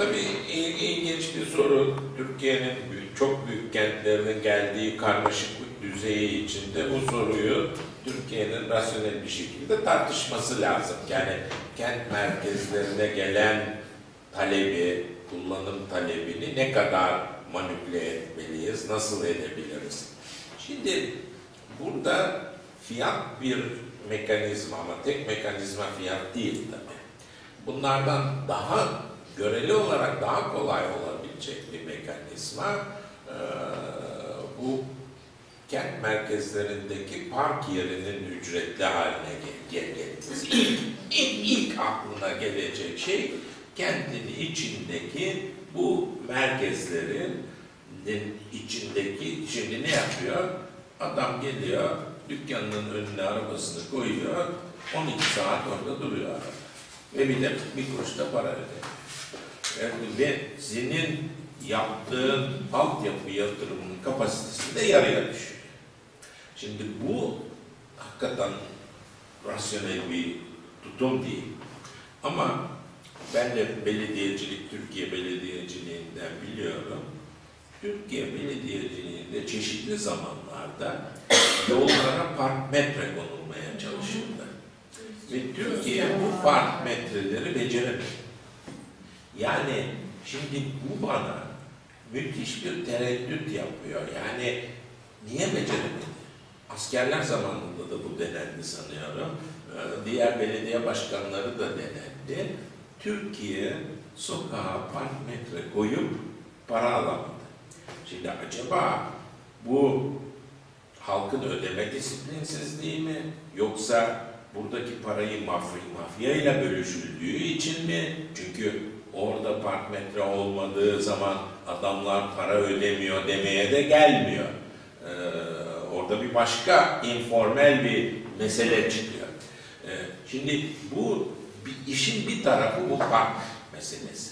tabii il- ilginç bir soru. Türkiye'nin çok büyük kentlerinin geldiği karmaşıklık düzeyi içinde bu soruyu Türkiye'nin rasyonel bir şekilde tartışması lazım. Yani kent merkezlerine gelen talebi, kullanım talebini ne kadar manipüle etmeliyiz, nasıl edebiliriz? Şimdi burada fiyat bir mekanizma ama tek mekanizma fiyat değil tabii. Bunlardan daha göreli olarak daha kolay olabilecek bir mekanizma bu kent merkezlerindeki park yerinin ücretli haline gel- gel- gelmesi. İlk, ilk, ilk aklına gelecek şey kentin içindeki bu merkezlerin içindeki şimdi ne yapıyor? Adam geliyor, dükkanının önüne arabasını koyuyor, 12 saat orada duruyor. Ve bir de bir kuruş da para ödemiyor. Ve senin yaptığın altyapı yatırımının kapasitesi de yarıya düşüyor. Şimdi bu hakikaten rasyonel bir tutum değil. Ama ben de belediyecilik, Türkiye belediyeciliğinden biliyorum. Türkiye belediyeciliğinde çeşitli zamanlarda yollara park metre konulmaya çalışıldı. Ve Türkiye bu park metreleri beceremedi. Yani şimdi bu bana müthiş bir tereddüt yapıyor. Yani niye beceremedi? Askerler zamanında da bu denendi sanıyorum. Ee, Diğer belediye başkanları da denendi. Türkiye sokağa park metre koyup para alamadı. Şimdi acaba bu halkın ödeme disiplinsizliği mi yoksa buradaki parayı mafya, mafyayla bölüşüldüğü için mi? Çünkü orada park metre olmadığı zaman adamlar para ödemiyor demeye de gelmiyor. Ee, orada bir başka informel bir mesele çıkıyor. Ee, şimdi bu bir, işin bir tarafı bu park meselesi.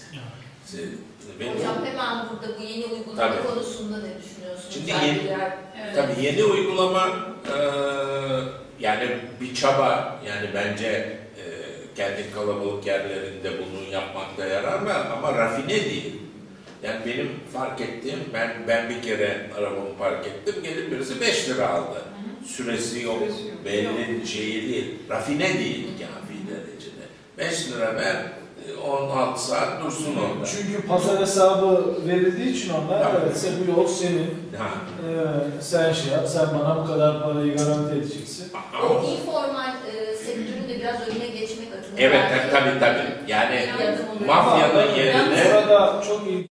Benim- Hocam hemen burada bu yeni uygulama Tabii. konusunda ne düşünüyorsunuz? Şimdi yeni- Evet. Tabii yeni uygulama e, yani bir çaba yani bence e, kendi kalabalık yerlerinde bunu yapmakta yarar var ama rafine değil. Yani benim fark ettiğim ben ben bir kere arabamı park ettim gelip birisi 5 lira aldı. Süresi yok, Süresi yok. belli şeyi değil, rafine değil kafi derecede. 5 lira ver, 16 saat dursun orada. Çünkü pazar hesabı verildiği için onlar Tabii. evet sen bu yol senin. Ha. Ee, sen şey yap, sen bana bu kadar parayı garanti edeceksin. Ama- O informal e, sektörün de biraz önüne geçmek adına. Evet, tabii tabii. Yani olur. mafyanın yerine Burada çok iyi